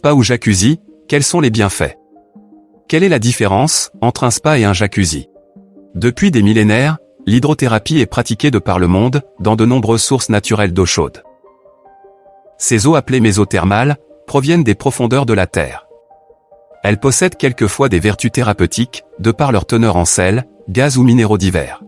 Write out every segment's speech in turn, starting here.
Spa ou jacuzzi, quels sont les bienfaits? Quelle est la différence entre un spa et un jacuzzi? Depuis des millénaires, l'hydrothérapie est pratiquée de par le monde, dans de nombreuses sources naturelles d'eau chaude. Ces eaux appelées mésothermales, proviennent des profondeurs de la Terre. Elles possèdent quelquefois des vertus thérapeutiques, de par leur teneur en sel, gaz ou minéraux divers.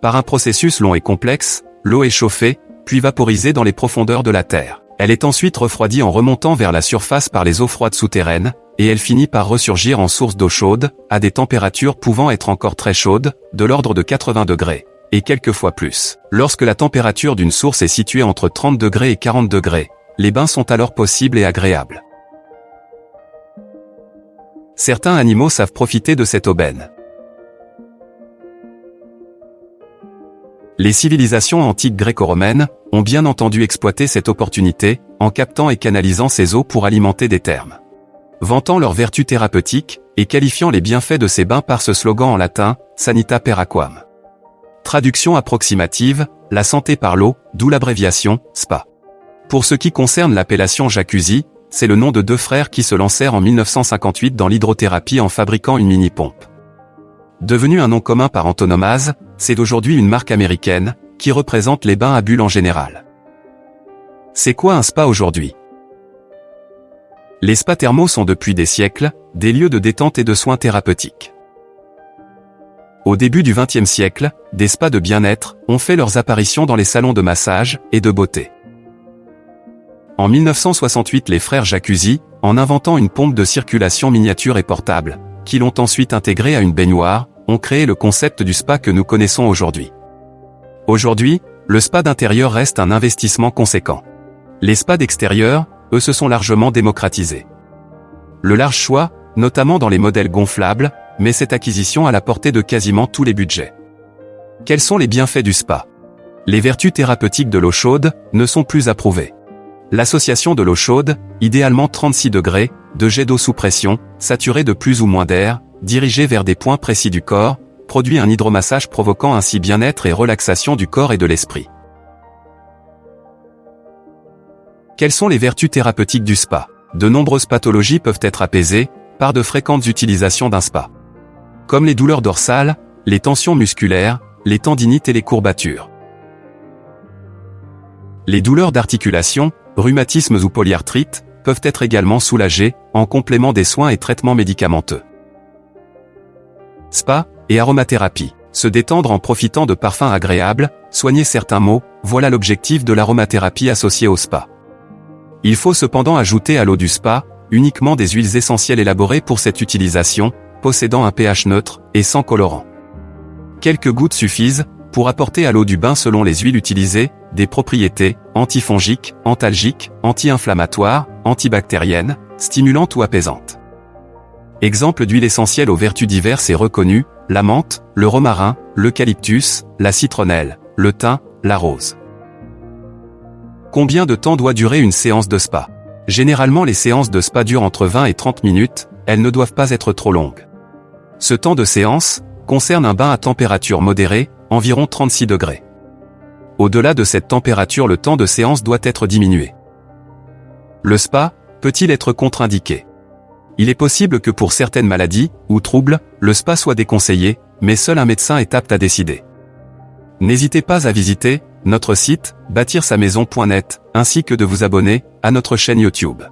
Par un processus long et complexe, l'eau est chauffée, puis vaporisée dans les profondeurs de la Terre. Elle est ensuite refroidie en remontant vers la surface par les eaux froides souterraines, et elle finit par ressurgir en source d'eau chaude, à des températures pouvant être encore très chaudes, de l'ordre de 80 degrés, et quelquefois plus. Lorsque la température d'une source est située entre 30 degrés et 40 degrés, les bains sont alors possibles et agréables. Certains animaux savent profiter de cette aubaine. Les civilisations antiques gréco-romaines ont bien entendu exploité cette opportunité, en captant et canalisant ces eaux pour alimenter des thermes. Vantant leurs vertus thérapeutiques, et qualifiant les bienfaits de ces bains par ce slogan en latin, Sanita per aquam. Traduction approximative, la santé par l'eau, d'où l'abréviation, SPA. Pour ce qui concerne l'appellation jacuzzi, c'est le nom de deux frères qui se lancèrent en 1958 dans l'hydrothérapie en fabriquant une mini-pompe. Devenu un nom commun par antonomase, c'est d'aujourd'hui une marque américaine, qui représente les bains à bulles en général. C'est quoi un spa aujourd'hui? Les spas thermaux sont depuis des siècles, des lieux de détente et de soins thérapeutiques. Au début du XXe siècle, des spas de bien-être ont fait leurs apparitions dans les salons de massage et de beauté. En 1968 les frères Jacuzzi, en inventant une pompe de circulation miniature et portable, qui l'ont ensuite intégrée à une baignoire, ont créé le concept du spa que nous connaissons aujourd'hui. Aujourd'hui, le spa d'intérieur reste un investissement conséquent. Les spas d'extérieur, eux se sont largement démocratisés. Le large choix, notamment dans les modèles gonflables, met cette acquisition à la portée de quasiment tous les budgets. Quels sont les bienfaits du spa? Les vertus thérapeutiques de l'eau chaude ne sont plus approuvées. L'association de l'eau chaude, idéalement 36 degrés, de jet d'eau sous pression, saturé de plus ou moins d'air, dirigé vers des points précis du corps, produit un hydromassage provoquant ainsi bien-être et relaxation du corps et de l'esprit. Quelles sont les vertus thérapeutiques du spa? De nombreuses pathologies peuvent être apaisées par de fréquentes utilisations d'un spa. Comme les douleurs dorsales, les tensions musculaires, les tendinites et les courbatures. Les douleurs d'articulation, rhumatismes ou polyarthrite, peuvent être également soulagés, en complément des soins et traitements médicamenteux. Spa et aromathérapie. Se détendre en profitant de parfums agréables, soigner certains maux, voilà l'objectif de l'aromathérapie associée au spa. Il faut cependant ajouter à l'eau du spa, uniquement des huiles essentielles élaborées pour cette utilisation, possédant un pH neutre et sans colorant. Quelques gouttes suffisent, pour apporter à l'eau du bain selon les huiles utilisées, des propriétés antifongiques, antalgiques, anti-inflammatoires, antibactériennes, stimulantes ou apaisantes. Exemple d'huile essentielle aux vertus diverses et reconnues, la menthe, le romarin, l'eucalyptus, la citronnelle, le thym, la rose. Combien de temps doit durer une séance de spa? Généralement les séances de spa durent entre 20 et 30 minutes, elles ne doivent pas être trop longues. Ce temps de séance concerne un bain à température modérée, environ 36 degrés. Au-delà de cette température le temps de séance doit être diminué. Le spa peut-il être contre-indiqué? Il est possible que pour certaines maladies ou troubles, le spa soit déconseillé, mais seul un médecin est apte à décider. N'hésitez pas à visiter notre site bâtir-sa-maison.net ainsi que de vous abonner à notre chaîne YouTube.